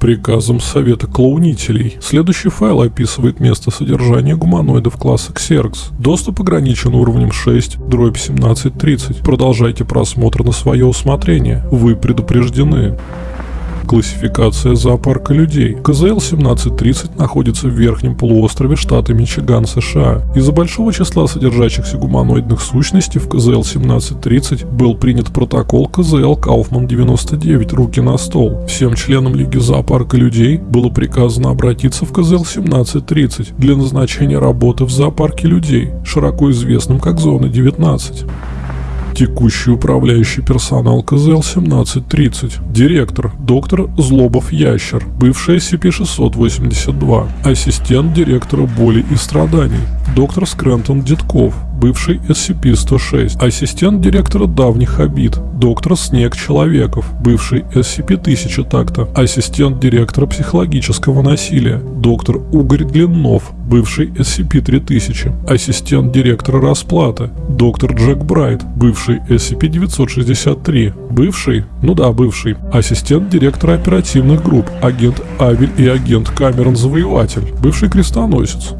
Приказом Совета Клоунителей. Следующий файл описывает место содержания гуманоидов класса Xerx. Доступ ограничен уровнем 6, дробь 1730. Продолжайте просмотр на свое усмотрение. Вы предупреждены. Классификация зоопарка людей. КЗЛ-1730 находится в верхнем полуострове штата Мичиган, США. Из-за большого числа содержащихся гуманоидных сущностей в КЗЛ-1730 был принят протокол КЗЛ Кауфман-99 «Руки на стол». Всем членам Лиги зоопарка людей было приказано обратиться в КЗЛ-1730 для назначения работы в зоопарке людей, широко известном как Зона 19. Текущий управляющий персонал КЗЛ-1730. Директор – доктор Злобов Ящер, бывший SCP-682. Ассистент директора боли и страданий. Доктор Скрентон Дедков, бывший SCP-106, ассистент директора давних обид, доктор Снег Человеков, бывший SCP-1000 такта, ассистент директора психологического насилия, доктор Угорь Длиннов, бывший SCP-3000, ассистент директора расплаты, доктор Джек Брайт, бывший SCP-963, бывший, ну да, бывший, ассистент директора оперативных групп, агент Авель и агент Камерон Завоеватель, бывший крестоносец,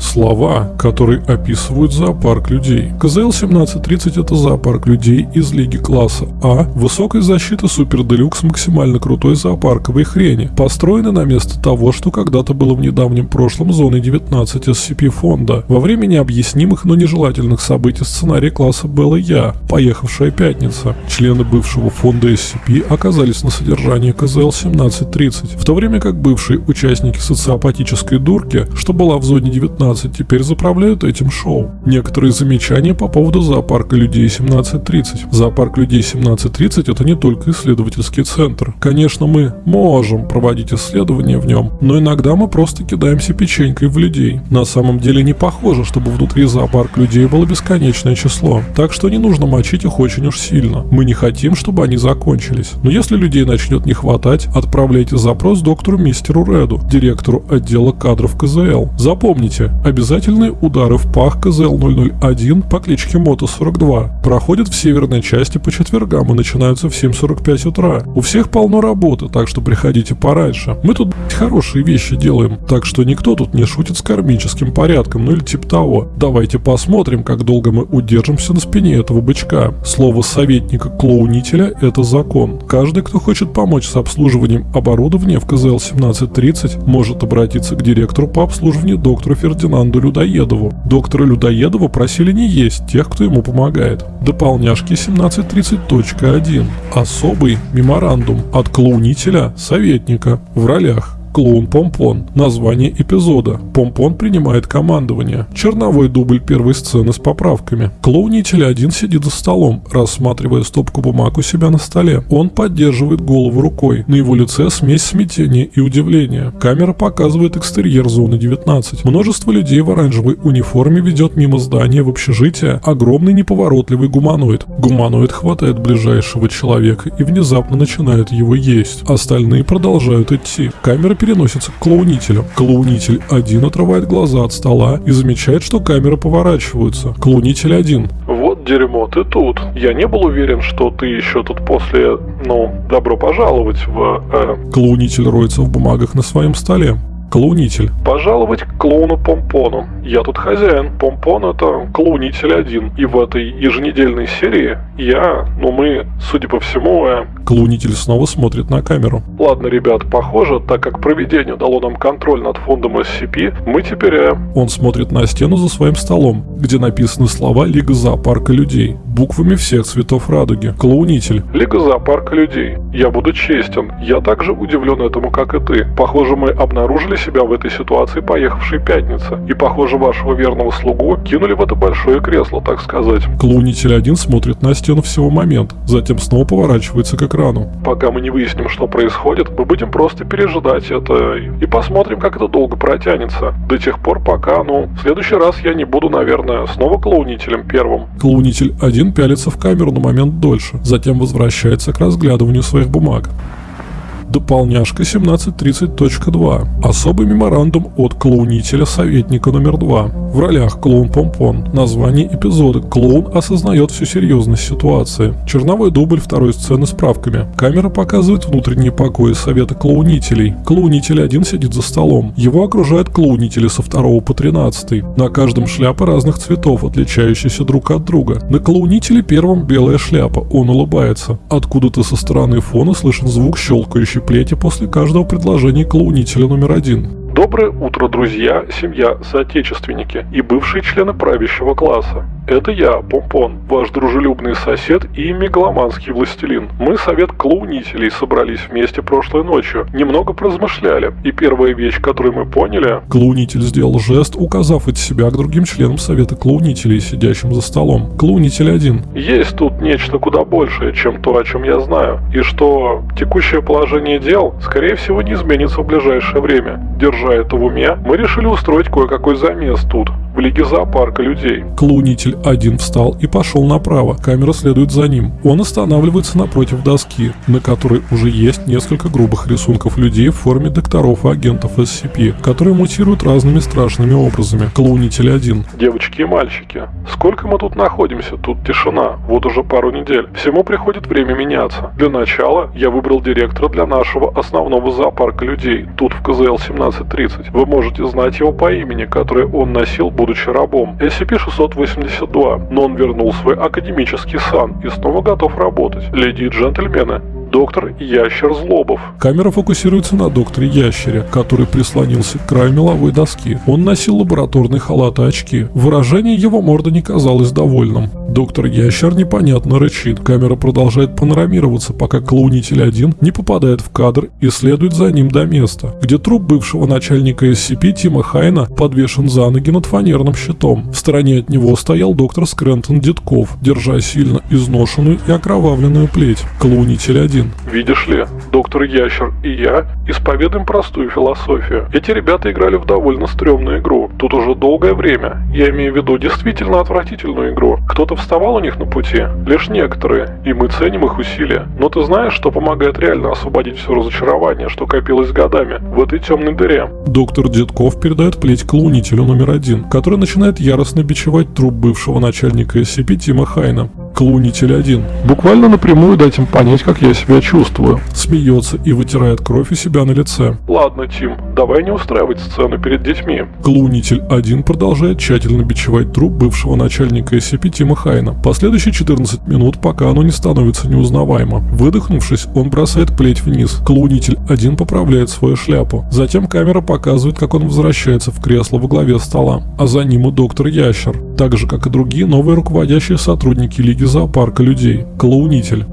Слова, которые описывают зоопарк людей. КЗЛ-1730 это зоопарк людей из лиги класса А, высокой защиты Супер Делюкс максимально крутой зоопарковой хрени, построенный на место того, что когда-то было в недавнем прошлом зоной 19 SCP фонда. Во время необъяснимых, но нежелательных событий сценария класса Белла Я, поехавшая пятница. Члены бывшего фонда SCP оказались на содержании КЗЛ-1730, в то время как бывшие участники социопатической дурки, что была в зоне 19 17 теперь заправляют этим шоу. Некоторые замечания по поводу зоопарка людей 1730. Зоопарк людей 1730 это не только исследовательский центр. Конечно, мы можем проводить исследования в нем, но иногда мы просто кидаемся печенькой в людей. На самом деле не похоже, чтобы внутри зоопарк людей было бесконечное число. Так что не нужно мочить их очень уж сильно. Мы не хотим, чтобы они закончились. Но если людей начнет не хватать, отправляйте запрос доктору мистеру Реду, директору отдела кадров КЗЛ. Запомните, Обязательные удары в пах КЗЛ-001 по кличке Мото-42 проходят в северной части по четвергам и начинаются в 7.45 утра. У всех полно работы, так что приходите пораньше. Мы тут хорошие вещи делаем, так что никто тут не шутит с кармическим порядком, ну или типа того. Давайте посмотрим, как долго мы удержимся на спине этого бычка. Слово советника-клоунителя – это закон. Каждый, кто хочет помочь с обслуживанием оборудования в КЗЛ-1730, может обратиться к директору по обслуживанию доктору Фердинанду лейтенанту Людоедову. Доктора Людоедова просили не есть тех, кто ему помогает. Дополняшки 1730.1. Особый меморандум от клоунителя советника в ролях Клоун Помпон. Название эпизода. Помпон принимает командование. Черновой дубль первой сцены с поправками. Клоунитель один сидит за столом, рассматривая стопку бумаг у себя на столе. Он поддерживает голову рукой. На его лице смесь смятения и удивления. Камера показывает экстерьер зоны 19. Множество людей в оранжевой униформе ведет мимо здания в общежитие огромный неповоротливый гуманоид. Гуманоид хватает ближайшего человека и внезапно начинает его есть. Остальные продолжают идти. Камера переносится к клоунителю. Клоунитель 1 отрывает глаза от стола и замечает, что камеры поворачиваются. Клоунитель 1. Вот дерьмо, ты тут. Я не был уверен, что ты еще тут после... Ну, добро пожаловать в... Э... Клоунитель роется в бумагах на своем столе. Клоунитель. Пожаловать к клоуну Помпону. Я тут хозяин. Помпон это клоунитель один. И в этой еженедельной серии я, ну мы, судя по всему, э... Клоунитель снова смотрит на камеру. Ладно, ребят, похоже, так как проведение дало нам контроль над фондом SCP, мы теперь... Э... Он смотрит на стену за своим столом, где написаны слова Лига зоопарка людей. Буквами всех цветов радуги. Клоунитель. Лига зоопарка людей. Я буду честен. Я также удивлен этому, как и ты. Похоже, мы обнаружили себя в этой ситуации поехавшей пятница. И, похоже, вашего верного слугу кинули в это большое кресло, так сказать. Клоунитель один смотрит на стену всего момент, затем снова поворачивается к экрану. Пока мы не выясним, что происходит, мы будем просто пережидать это и посмотрим, как это долго протянется. До тех пор, пока, ну, в следующий раз я не буду, наверное, снова клоунителем первым. Клоунитель один пялится в камеру на момент дольше, затем возвращается к разглядыванию своих бумаг. Дополняшка 1730.2. Особый меморандум от клоунителя советника номер 2. В ролях клоун Помпон. Название эпизода. Клоун осознает всю серьезность ситуации. Черновой дубль второй сцены с правками. Камера показывает внутренние покои совета клоунителей. Клоунитель один сидит за столом. Его окружают клоунители со 2 по 13. На каждом шляпа разных цветов, отличающиеся друг от друга. На клоунителе первом белая шляпа. Он улыбается. Откуда-то со стороны фона слышен звук щелкающей плети после каждого предложения клоунителя номер один. Доброе утро, друзья, семья, соотечественники и бывшие члены правящего класса. Это я, Помпон, ваш дружелюбный сосед и мегаломанский властелин. Мы, совет клоунителей, собрались вместе прошлой ночью, немного поразмышляли, и первая вещь, которую мы поняли... Клоунитель сделал жест, указав от себя к другим членам совета клоунителей, сидящим за столом. Клоунитель один. Есть тут нечто куда большее, чем то, о чем я знаю, и что текущее положение дел, скорее всего, не изменится в ближайшее время. Держа это в уме, мы решили устроить кое-какой замес тут, в лиге зоопарка людей. Клоунитель один встал и пошел направо. Камера следует за ним. Он останавливается напротив доски, на которой уже есть несколько грубых рисунков людей в форме докторов и агентов SCP, которые мутируют разными страшными образами. Клоунитель один. Девочки и мальчики, сколько мы тут находимся? Тут тишина. Вот уже пару недель. Всему приходит время меняться. Для начала я выбрал директора для нашего основного зоопарка людей, тут в КЗЛ 1730. Вы можете знать его по имени, которое он носил будучи рабом. SCP-682, но он вернул свой академический сан и снова готов работать. Леди и джентльмены, доктор Ящер Злобов. Камера фокусируется на докторе Ящере, который прислонился к краю меловой доски. Он носил лабораторный халат и очки. Выражение его морды не казалось довольным. Доктор Ящер непонятно рычит. Камера продолжает панорамироваться, пока клоунитель один не попадает в кадр и следует за ним до места, где труп бывшего начальника SCP Тима Хайна подвешен за ноги над фанерным щитом. В стороне от него стоял доктор Скрентон Дедков, держа сильно изношенную и окровавленную плеть. Клоунитель один. Видишь ли, доктор Ящер и я исповедуем простую философию. Эти ребята играли в довольно стрёмную игру. Тут уже долгое время. Я имею в виду действительно отвратительную игру. Кто-то вставал у них на пути, лишь некоторые, и мы ценим их усилия. Но ты знаешь, что помогает реально освободить все разочарование, что копилось годами в этой темной дыре? Доктор Дедков передает плеть клоунителю номер один, который начинает яростно бичевать труп бывшего начальника SCP Тима Хайна. Клоунитель один. Буквально напрямую дать им понять, как я себя чувствую. Смеется и вытирает кровь у себя на лице. Ладно, Тим, давай не устраивать сцену перед детьми. Клоунитель один продолжает тщательно бичевать труп бывшего начальника SCP Тима Хайна. Последующие 14 минут, пока оно не становится неузнаваемо. Выдохнувшись, он бросает плеть вниз. Клоунитель один поправляет свою шляпу. Затем камера показывает, как он возвращается в кресло во главе стола. А за ним и доктор Ящер. Так же, как и другие новые руководящие сотрудники Лиги зоопарка людей. Клоунитель.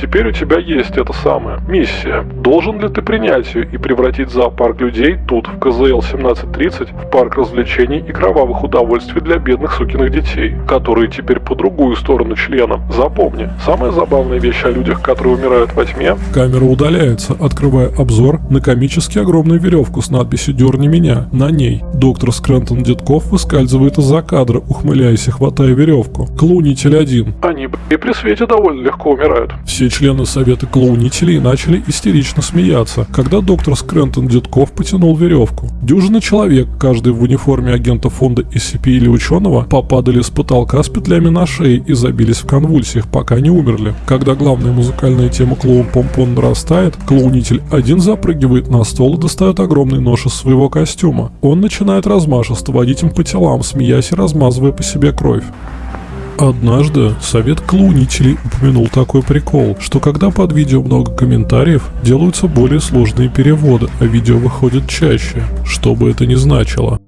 Теперь у тебя есть это самое, миссия. Должен ли ты принять ее и превратить зоопарк людей тут, в КЗЛ 1730, в парк развлечений и кровавых удовольствий для бедных сукиных детей, которые теперь по другую сторону члена. Запомни, самая забавная вещь о людях, которые умирают во тьме... Камера удаляется, открывая обзор на комически огромную веревку с надписью «Дерни меня». На ней доктор Скрентон Дедков выскальзывает из-за кадра, ухмыляясь и хватая веревку. Клоунитель один. Они, и при свете довольно легко умирают. Все члены совета клоунителей начали истерично смеяться, когда доктор Скрентон Дедков потянул веревку. Дюжина человек, каждый в униформе агента фонда SCP или ученого, попадали с потолка с петлями на шее и забились в конвульсиях, пока не умерли. Когда главная музыкальная тема клоун Помпон нарастает, клоунитель один запрыгивает на стол и достает огромный нож из своего костюма. Он начинает размашисто водить им по телам, смеясь и размазывая по себе кровь. Однажды совет клоунителей упомянул такой прикол, что когда под видео много комментариев, делаются более сложные переводы, а видео выходит чаще, что бы это ни значило.